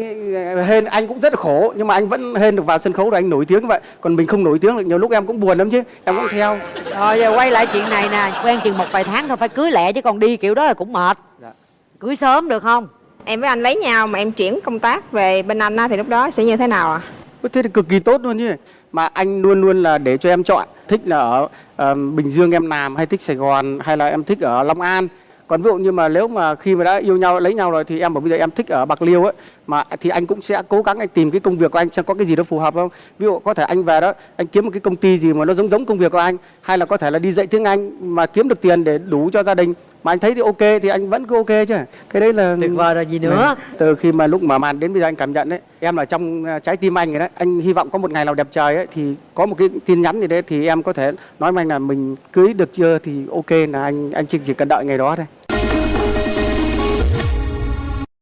hên anh cũng rất là khổ nhưng mà anh vẫn hên được vào sân khấu rồi anh nổi tiếng như vậy còn mình không nổi tiếng được nhiều lúc em cũng buồn lắm chứ em cũng theo rồi giờ quay lại chuyện này nè quen chừng một vài tháng thôi phải cưới lẹ chứ còn đi kiểu đó là cũng mệt Dạ. cưới sớm được không em với anh lấy nhau mà em chuyển công tác về bên anh á, thì lúc đó sẽ như thế nào ạ Ôi, thế thì cực kỳ tốt luôn chứ mà anh luôn luôn là để cho em chọn thích là ở uh, Bình Dương em làm hay thích Sài Gòn hay là em thích ở Long An. Còn ví dụ như mà nếu mà khi mà đã yêu nhau lấy nhau rồi thì em bảo bây giờ em thích ở Bạc Liêu ấy mà thì anh cũng sẽ cố gắng anh tìm cái công việc của anh xem có cái gì đó phù hợp không. Ví dụ có thể anh về đó anh kiếm một cái công ty gì mà nó giống giống công việc của anh hay là có thể là đi dạy tiếng Anh mà kiếm được tiền để đủ cho gia đình mà anh thấy thì ok thì anh vẫn cứ ok chứ. Cái đấy là tuyệt vời rồi gì nữa. từ khi mà lúc mở màn đến bây giờ anh cảm nhận đấy em là trong à, trái tim anh rồi đấy. Anh hy vọng có một ngày nào đẹp trời ấy thì có một cái tin nhắn gì đấy thì em có thể nói với anh là mình cưới được chưa thì ok là anh anh chỉ chỉ cần đợi ngày đó thôi.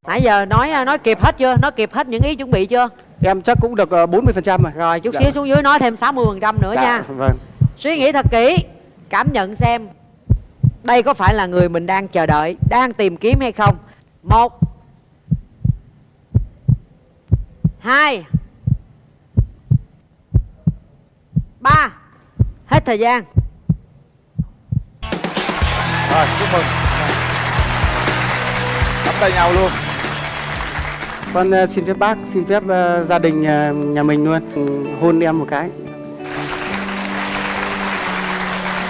Nãy giờ nói nói kịp hết chưa? Nói kịp hết những ý chuẩn bị chưa? Em chắc cũng được ờ, 40% phần trăm rồi. Rồi chút Dạ. xíu xuống dưới nói thêm 60% phần trăm nữa Dạ, nha. vâng. Suy nghĩ thật kỹ cảm nhận xem đây có phải là người mình đang chờ đợi đang tìm kiếm hay không? Một hai ba. Hết thời gian. Rồi chúc mừng. Nắm tay nhau luôn. Con ờ, xin phép bác xin phép ờ, gia đình ờ, nhà mình luôn. Hôn em một cái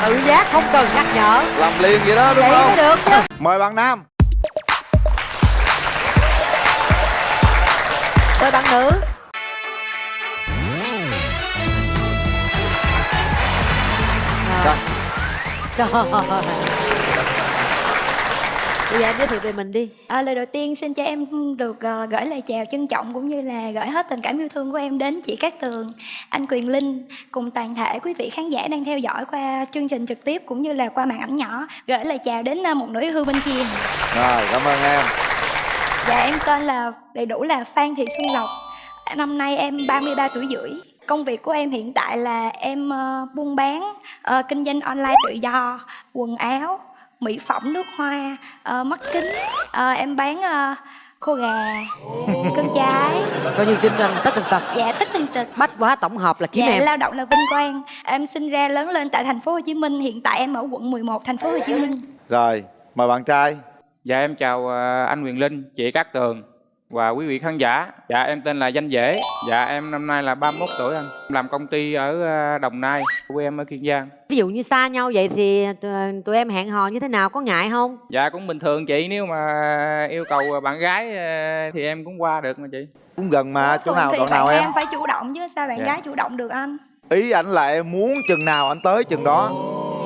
tự giác không cần nhắc nhở. Làm liền vậy đó đúng vậy không? mới được chứ. Mời bạn nam. Tới bạn nữ. Rồi. Trời Bây giờ em giới thiệu về mình đi À, lời đầu tiên xin cho em được ờ, gửi lời chào trân trọng cũng như là gửi hết tình cảm yêu thương của em đến chị Cát Tường, anh Quyền Linh cùng toàn thể quý vị khán giả đang theo dõi qua chương trình trực tiếp cũng như là qua màn ảnh nhỏ. Gửi lời chào đến ờ, một nữ yêu hư bên kia. rồi cảm ơn em Dạ em tên là đầy đủ là Phan Thị Xuân Lộc. Năm nay em 33 tuổi rưỡi. Công việc của em hiện tại là em ờ, buôn bán, ờ, kinh doanh online tự do, quần áo, mỹ phẩm, nước hoa, ờ, mắt kính. Ờ, em bán ờ, khô gà, cơm trái. coi như kinh doanh tất tần tật Dạ tất tần tật. bách hóa tổng hợp là kiếm Dạ em lao động là vinh quang. Em sinh ra lớn lên tại thành phố Hồ Chí Minh, hiện tại em ở quận 11 thành phố Hồ Chí Minh. rồi mời bạn trai Dạ em chào anh Quyền Linh, chị Cát Tường và quý vị khán giả. Dạ em tên là Danh Dễ. Dạ em năm nay là 31 tuổi anh. Em làm công ty ở ờ, Đồng Nai, quê em ở Kiên Giang. ví dụ như xa nhau vậy thì tụi, tụi em hẹn hò như thế nào có ngại không Dạ cũng bình thường chị, nếu mà yêu cầu bạn gái ờ, thì em cũng qua được mà chị. cũng gần mà chỗ nào đoạn nào em nam phải chủ động chứ sao bạn Dạ. gái chủ động được anh? ý ảnh là em muốn chừng nào anh tới chừng đó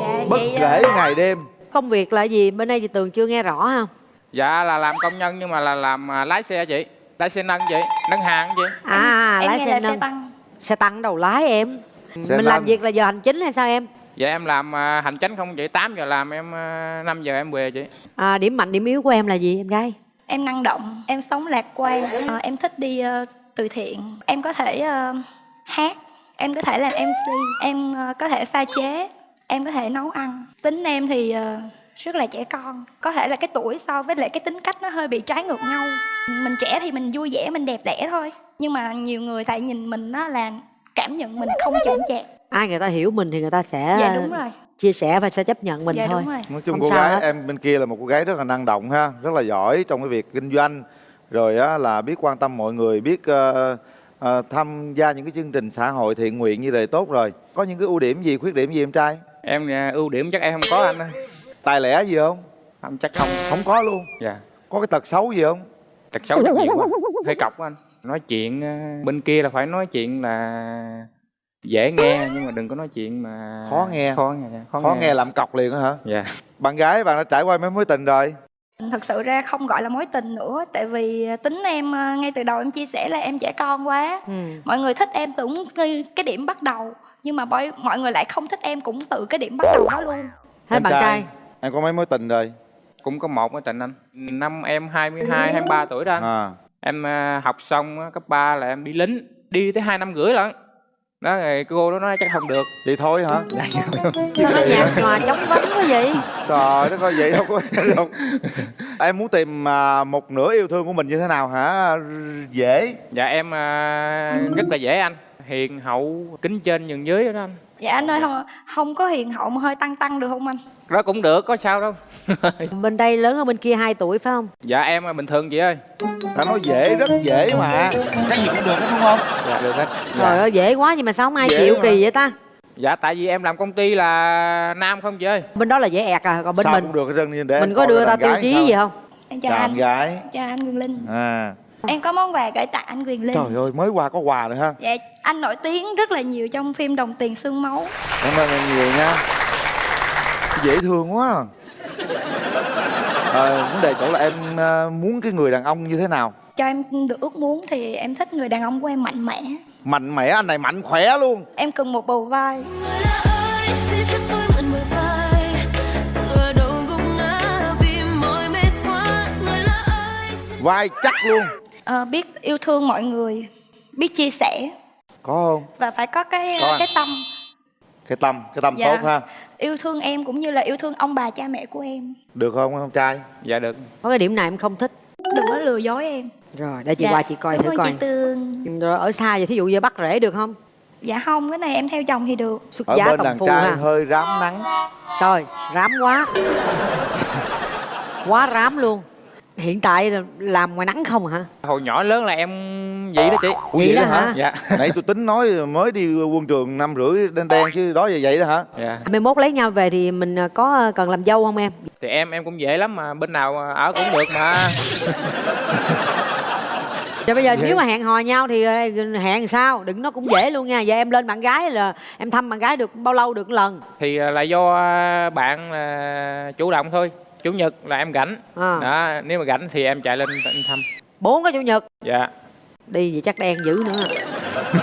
Dạ, bất kể ờ, ngày đêm công việc là gì bên đây thì tường chưa nghe rõ ha dạ là làm công nhân nhưng mà là làm à, lái xe chị. Lái xe nâng chị nâng hàng chị. À em lái nghe xe là nâng. xe tăng. Xe tăng đầu lái em. Xe mình làm nâng. việc là giờ hành chính hay sao em? Dạ em làm à, hành chánh không chị. 8 giờ làm em à, 5 giờ em về chị. À, điểm mạnh điểm yếu của em là gì em gái? Em năng động em sống lạc quan. Ờ, em thích đi ờ, từ thiện. Em có thể ờ, hát em có thể làm mc em ờ, có thể pha chế em có thể nấu ăn. Tính em thì ờ, rất là trẻ con có thể là cái tuổi so với lại cái tính cách nó hơi bị trái ngược nhau. Mình trẻ thì mình vui vẻ mình đẹp đẽ thôi nhưng mà nhiều người lại nhìn mình á là cảm nhận mình không chững chạc. Ai người ta hiểu mình thì người ta sẽ dạ đúng rồi. chia sẻ và sẽ chấp nhận mình Dạ, thôi. đúng rồi. nói chung Không cô gái hết. em bên kia là một cô gái rất là năng động ha rất là giỏi trong cái việc kinh doanh rồi á là biết quan tâm mọi người biết ờ, ờ, tham gia những cái chương trình xã hội thiện nguyện như vậy tốt rồi. Có những cái ưu điểm gì khuyết điểm gì em trai? Em à, ưu điểm chắc em không có anh ơi tài lẻ gì không? Không chắc không. Không có luôn. Dạ. Có cái tật xấu gì không? Tật xấu chắc nhiều quá. Hơi cọc quá anh. Nói chuyện à, bên kia là phải nói chuyện là dễ nghe nhưng mà đừng có nói chuyện mà khó nghe. Khó nghe dạ, khó, nghe. làm cọc liền á hả? Dạ. Bạn gái bạn đã trải qua mấy mối tình rồi? Thật sự ra không gọi là mối tình nữa tại vì tính em ờ, ngay từ đầu em chia sẻ là em trẻ con quá. Ừ. mọi người thích em từ cái, cái điểm bắt đầu nhưng mà mọi, người lại không thích em cũng từ cái điểm bắt đầu đó luôn. Em em có mấy mối tình rồi cũng có một mối tình anh. Năm em 22 23 tuổi đó anh. À. Em à, học xong cấp 3 là em đi lính. Đi tới hai năm rưỡi lận. Đó rồi cô đó nói chắc không được. Vậy thôi hả? Sao nó nhạt nhòa chóng vánh quá vậy? Trời đất ơi vậy đâu có đâu. Em muốn tìm à, một nửa yêu thương của mình như thế nào hả? Dễ. Dạ em à, rất là dễ anh. Hiền hậu kính trên nhường dưới đó anh. Dạ anh ơi không, không có hiền hậu mà hơi tăng tăng được không anh đó cũng được có sao đâu. Bên đây lớn hơn bên kia 2 tuổi phải không? Dạ em là bình thường chị ơi. Ta nói dễ rất dễ mà. Cái gì cũng được hết đúng không? Dạ được hết. Trời ơi dễ quá nhưng mà sao không ai Dễ chịu mà. kỳ vậy ta? Dạ tại vì em làm công ty là nam không chị ơi. Bên đó là dễ ẹt à còn bên Sao mình cũng được hết để mình có đưa ra tiêu chí sao? gì không? Em chào chào anh. gái. Chào anh Quyền Linh. À. Em có món quà gửi tặng anh Quyền Linh. Trời ơi mới qua có quà nữa ha. Dạ anh nổi tiếng rất là nhiều trong phim Đồng Tiền Xương Máu. Cảm ơn em nhiều nha dễ thương quá. À. Ờ, vấn đề chỗ là em à, muốn cái người đàn ông như thế nào? Cho em được ước muốn thì em thích người đàn ông của em mạnh mẽ. Mạnh mẽ anh này mạnh khỏe luôn. Em cần một bầu vai. Xin cho tôi mượn bờ vai. Chắc luôn. Ờ, biết yêu thương mọi người biết chia sẻ. Có không? Và phải có cái Có cái tâm cái tâm cái tâm Dạ. tốt ha. Yêu thương em cũng như là yêu thương ông bà cha mẹ của em. Được không con trai? Dạ được. Có cái điểm nào em không thích. Đừng có lừa dối em. Rồi để chị Dạ. qua chị coi Cảm thử coi. chị Tường. Rồi ở xa vậy thí dụ như bắt rễ được không? Dạ không cái này em theo chồng thì được. Xuất ở giá bên đàn trai ha. hơi rám nắng. Trời rám quá. Quá rám luôn hiện tại là làm ngoài nắng không hả? Hồi nhỏ lớn là em vậy đó chị. Ủa vậy đó hả? dạ. Nãy tôi tính nói mới đi quân trường năm rưỡi đen đen chứ đó vậy vậy đó hả? Dạ. Mai mốt lấy nhau về thì mình ờ, có ờ, cần làm dâu không em? Thì em em cũng dễ lắm mà bên nào ở cũng được mà. Rồi bây giờ Dễ. nếu mà hẹn hò nhau thì ờ, hẹn sao? Đừng nó cũng dễ luôn nha. Giờ em lên bạn gái là em thăm bạn gái được bao lâu được lần? Thì à, là do à, bạn là chủ động thôi chủ nhật là em rảnh À. đó nếu mà rảnh thì em chạy lên em thăm. Bốn cái chủ nhật? Dạ. Đi vậy chắc đen dữ nữa.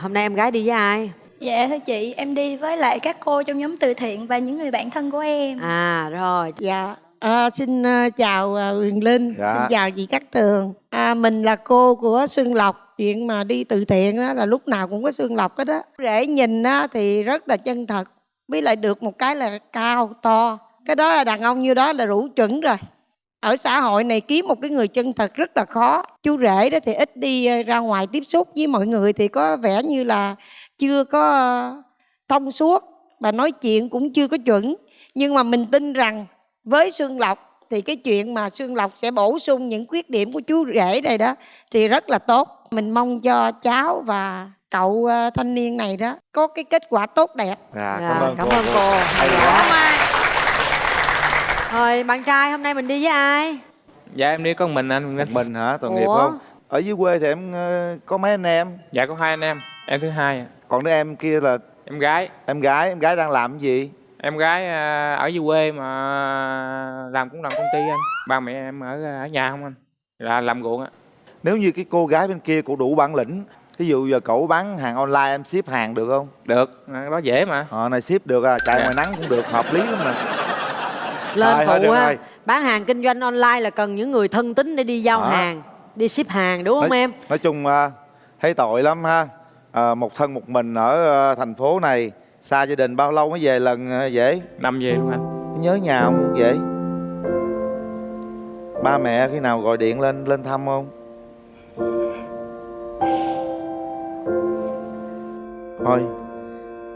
Hôm nay em gái đi với ai? Dạ thưa chị em đi với lại các cô trong nhóm từ thiện và những người bạn thân của em. À rồi. Dạ. À, xin à, chào Huyền Linh. Dạ. xin chào chị Cát Tường. À, mình là cô của Xuân Lộc. Chuyện mà đi từ thiện đó là lúc nào cũng có Xuân Lộc hết đó rễ nhìn á, thì rất là chân thật với lại được một cái là cao, to. Cái đó là đàn ông như đó là đủ chuẩn rồi. Ở xã hội này kiếm một cái người chân thật rất là khó. Chú rể đó thì ít đi ờ, ra ngoài tiếp xúc với mọi người thì có vẻ như là chưa có ờ, thông suốt. Và nói chuyện cũng chưa có chuẩn. Nhưng mà mình tin rằng với xương Lộc thì cái chuyện mà xương Lộc sẽ bổ sung những khuyết điểm của chú rể này đó thì rất là tốt. Mình mong cho cháu và cậu ờ, thanh niên này đó có cái kết quả tốt đẹp. Dạ Dạ, cảm ơn cảm cô, ơn cô. Dạ. rồi bạn trai hôm nay mình đi với ai? Dạ em đi con mình anh. Một mình hả? Tội nghiệp không? Ở dưới quê thì em ờ, có mấy anh em? Dạ có hai anh em. Em thứ hai à. còn đứa em kia là em gái. Em gái em gái đang làm cái gì? Em gái à, ở dưới quê mà làm cũng làm công ty anh. Ba mẹ em ở ở nhà không anh? Là làm ruộng á. Nếu như cái cô gái bên kia cổ đủ bản lĩnh ví dụ giờ cậu bán hàng online em ship hàng được không? Được. À, đó dễ mà. Ờ này ship được à chạy Dạ. ngoài nắng cũng được hợp lý lắm mà. Lên Rồi, thôi phụ rồi. bán hàng kinh doanh online là cần những người thân tín để đi giao Đó. hàng đi ship hàng đúng không nói, em? nói chung à, thấy tội lắm ha. À, một thân một mình ở à, thành phố này xa gia đình bao lâu mới về lần à, dễ? Năm về luôn anh. Nhớ nhà không dễ ba mẹ khi nào gọi điện lên lên thăm không thôi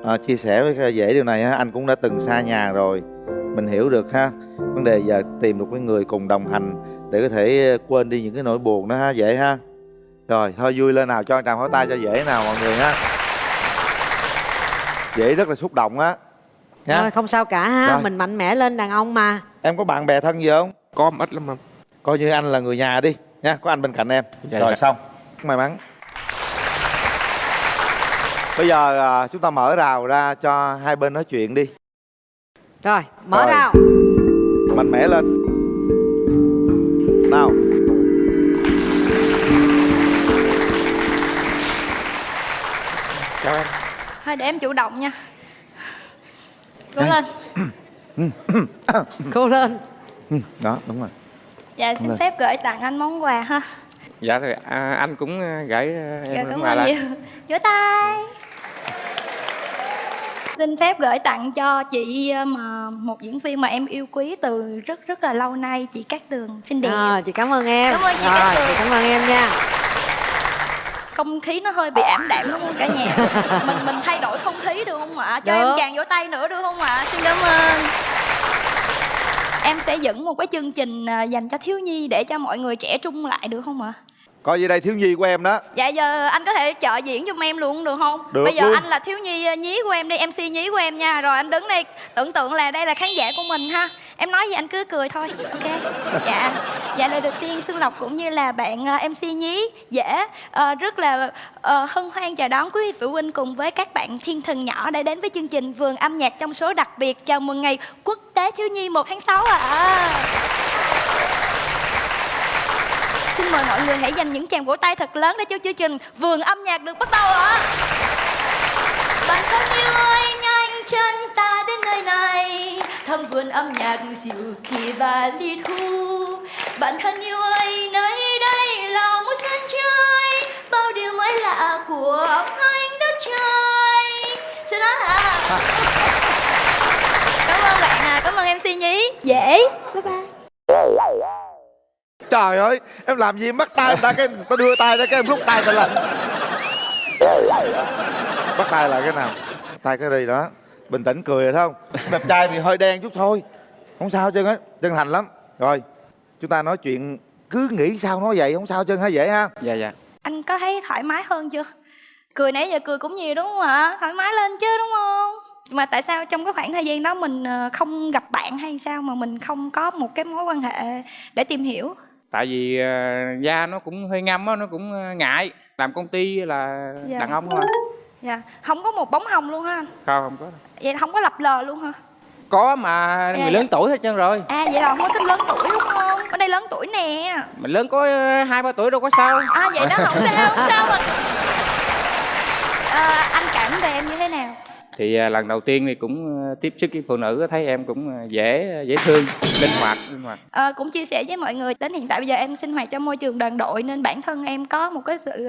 à, chia sẻ với dễ điều này ha anh cũng đã từng xa nhà rồi. Mình hiểu được ha. Vấn đề giờ tìm được cái người cùng đồng hành để có thể quên đi những cái nỗi buồn đó ha dễ ha. Rồi thôi vui lên nào cho anh tràng pháo tay cho dễ nào mọi người ha. Dễ rất là xúc động á nha. Thôi, không sao cả ha Rồi. mình mạnh mẽ lên đàn ông mà. Em có bạn bè thân gì không? Có ít lắm anh. Coi như anh là người nhà đi nha có anh bên cạnh em. Dạ, rồi dạ. xong. May mắn bây giờ à, chúng ta mở rào ra cho hai bên nói chuyện đi. Rồi mở Rồi. rào. Mạnh mẽ lên. Nào. Chào em. Thôi để em chủ động nha. Cố lên. Cố lên. Ừ, đó đúng rồi. Dạ xin phép gửi tặng anh món quà ha. Dạ thì à, anh cũng à, gửi à, dạ em cảm quà ơn lại. nhiều. Vỗ tay xin phép gửi tặng cho chị ờ, mà một diễn viên mà em yêu quý từ rất rất là lâu nay chị Cát Tường. Xinh đẹp à, chị cảm ơn em. Cảm ơn chị rồi Cát Tường. chị cảm ơn em nha. Không khí nó hơi bị ảm đạm đúng không cả nhà. Mình mình thay đổi không khí được không ạ? Cho Được. em chàng vỗ tay nữa được không ạ? Xin cảm ơn. Em sẽ dẫn một cái chương trình à, dành cho thiếu nhi để cho mọi người trẻ trung lại được không ạ coi như đây thiếu nhi của em đó. Dạ giờ anh có thể trợ diễn giùm em luôn được không? Được bây giờ luôn. anh là thiếu nhi à, nhí của em đi mc nhí của em nha. Rồi anh đứng đây tưởng tượng là đây là khán giả của mình ha. Em nói gì anh cứ cười thôi ok? Dạ dạ lời đầu tiên xuân lộc cũng như là bạn à, mc nhí dễ ờ, rất là ờ, hân hoan chào đón quý vị phụ huynh cùng với các bạn thiên thần nhỏ đã đến với chương trình vườn âm nhạc trong số đặc biệt. Chào mừng ngày quốc tế thiếu nhi 1 tháng 6 ạ Xin mời mọi người hãy dành những tràng vỗ tay thật lớn để cho chương trình Vườn âm nhạc được bắt đầu ạ. Bạn thân yêu ơi, nhanh chân ta đến nơi này. Thăm vườn âm nhạc dịu kỳ và đi thu. Bạn thân yêu ơi, nơi đây là một sân chơi. Bao điều mới lạ của anh đất trời. Xin lỗi ạ. Cảm ơn bạn à, cảm ơn MC Nhí. Dễ. Bye bye trời ơi em làm gì em bắt tay người ta cái tao đưa tay ra cái em rút tay ta lên bắt tay lại cái nào tay cái đi đó bình tĩnh cười rồi không đẹp trai bị hơi đen chút thôi không sao chân á chân thành lắm rồi chúng ta nói chuyện cứ nghĩ sao nói vậy không sao chân hả dễ ha dạ dạ Anh có thấy thoải mái hơn chưa? Cười nãy giờ cười cũng nhiều đúng không ạ? Thoải mái lên chứ đúng không? Mà tại sao trong cái khoảng thời gian đó mình ờ, không gặp bạn hay sao mà mình không có một cái mối quan hệ để tìm hiểu? Tại vì à, da nó cũng hơi ngâm á nó cũng à, ngại làm công ty là Dạ. đàn ông thôi Dạ, không có một bóng hồng luôn ha anh? không không có Vậy không có lập lờ luôn hả? có mà Dạ, người dạ. lớn tuổi hết trơn rồi À vậy là không có thích lớn tuổi đúng không? Ở đây lớn tuổi nè mình lớn có ờ, hai ba tuổi đâu có sao À vậy đó không sao, không sao mà Ờ, Anh cảm về em như thế? Thì à, lần đầu tiên thì cũng ờ, tiếp xúc với phụ nữ thấy em cũng ờ, dễ dễ thương linh hoạt linh hoạt. À, cũng chia sẻ với mọi người đến hiện tại bây giờ em sinh hoạt trong môi trường đoàn đội nên bản thân em có một cái sự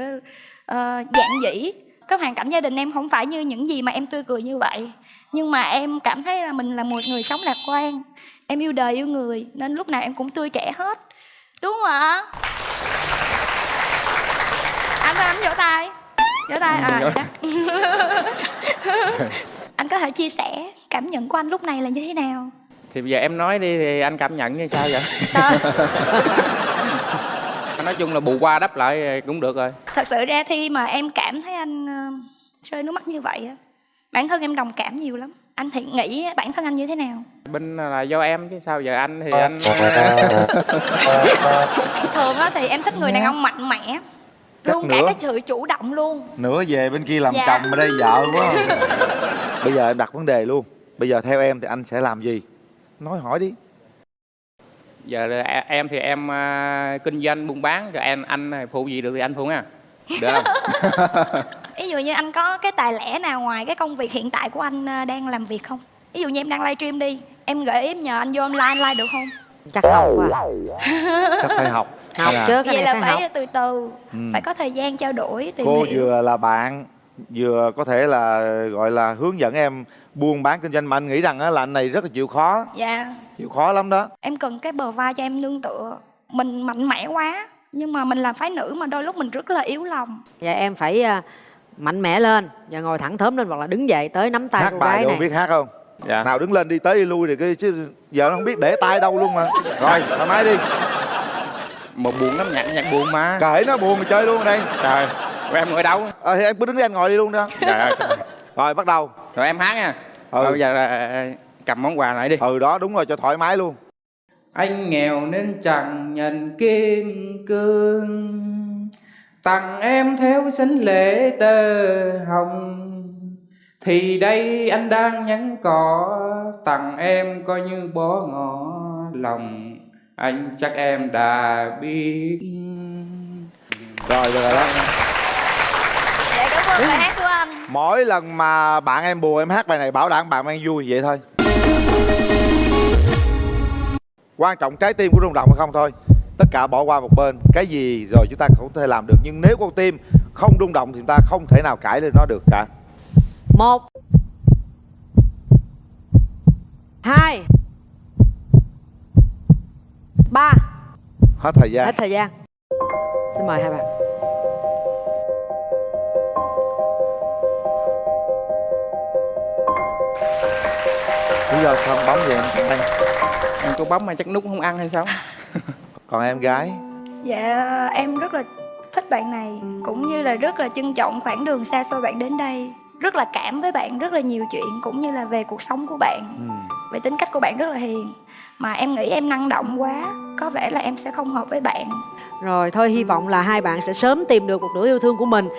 uh, dạng dĩ cái hoàn cảnh gia đình em không phải như những gì mà em tươi cười như vậy. Nhưng mà em cảm thấy là mình là một người sống lạc quan em yêu đời yêu người nên lúc nào em cũng tươi trẻ hết. Đúng không ạ? Anh ơi, anh vỗ tay vỗ tay à chắc. anh có thể chia sẻ cảm nhận của anh lúc này là như thế nào? Thì bây giờ em nói đi thì anh cảm nhận như sao vậy? Nói chung là bù qua đắp lại cũng được rồi. Thật sự ra khi mà em cảm thấy anh ờ, rơi nước mắt như vậy á bản thân em đồng cảm nhiều lắm. Anh thì nghĩ bản thân anh như thế nào? Bên là do em chứ sao giờ anh thì anh thường á thì em thích người đàn ông mạnh mẽ Luôn cả cái sự chủ động luôn. Nữa về bên kia làm Dạ. chồng ở đây vợ quá. Bây giờ em đặt vấn đề luôn. Bây giờ theo em thì anh sẽ làm gì? Nói hỏi đi. Giờ là e- em thì em à, kinh doanh buôn bán rồi em anh phụ gì được thì anh phụ nha. Được không? Ví dụ như anh có cái tài lẻ nào ngoài cái công việc hiện tại của anh à, đang làm việc không? Ví dụ như em đang livestream đi em gợi ý em nhờ anh vô online online được không? Chắc học à chắc phải học học Dạ. chứ cái vậy là phải phải học? từ từ Ừ. phải có thời gian trao đổi tìm cô hiểu vừa là bạn vừa có thể là gọi là hướng dẫn em buôn bán kinh doanh mà anh nghĩ rằng á, là anh này rất là chịu khó. Dạ. Chịu khó lắm đó. Em cần cái bờ vai cho em nương tựa. Mình mạnh mẽ quá nhưng mà mình làm phái nữ mà đôi lúc mình rất là yếu lòng. Dạ em phải à, mạnh mẽ lên và ngồi thẳng thớm lên hoặc là đứng dậy tới nắm tay hát cô bài gái đâu này. biết hát không? Dạ. Nào đứng lên đi tới đi lui thì cái chứ giờ nó không biết để tay đâu luôn mà. Rồi thoải mái đi một buồn lắm nhạc nhạc buồn mà. Kể nó buồn mà chơi luôn ở đây. Trời rồi em ngồi đâu? Ờ thì em cứ đứng đây anh ngồi đi luôn đó. Trời ơi trời. rồi bắt đầu. Rồi em hát nha. Ừ. rồi bây giờ là cầm món quà lại đi. Ừ đó đúng rồi cho thoải mái luôn. Anh nghèo nên chẳng nhận kim cương. Tặng em theo sinh lễ tơ hồng. Thì đây anh đang nhắn cỏ tặng em coi như bó ngỏ lòng anh chắc em đã biết. Rồi rồi đó. Dạ cảm ơn bài hát của anh. Mỗi lần mà bạn em buồn em hát bài này bảo đảm bạn em vui vậy thôi. Quan trọng trái tim của rung động hay không thôi. Tất cả bỏ qua một bên. Cái gì rồi chúng ta không thể làm được. Nhưng nếu con tim không rung động thì chúng ta không thể nào cãi lên nó được cả. Một hai ba. Hết thời gian. Hết thời gian. Xin mời hai bạn. Lý do sao bóng vậy em? Anh? em có bấm mà chắc nút không ăn hay sao? Còn em gái? Dạ em rất là thích bạn này cũng như là rất là trân trọng khoảng đường xa xôi bạn đến đây. Rất là cảm với bạn rất là nhiều chuyện cũng như là về cuộc sống của bạn. Về tính cách của bạn rất là hiền mà em nghĩ em năng động quá, có vẻ là em sẽ không hợp với bạn. Rồi, thôi hy vọng là hai bạn sẽ sớm tìm được một nửa yêu thương của mình.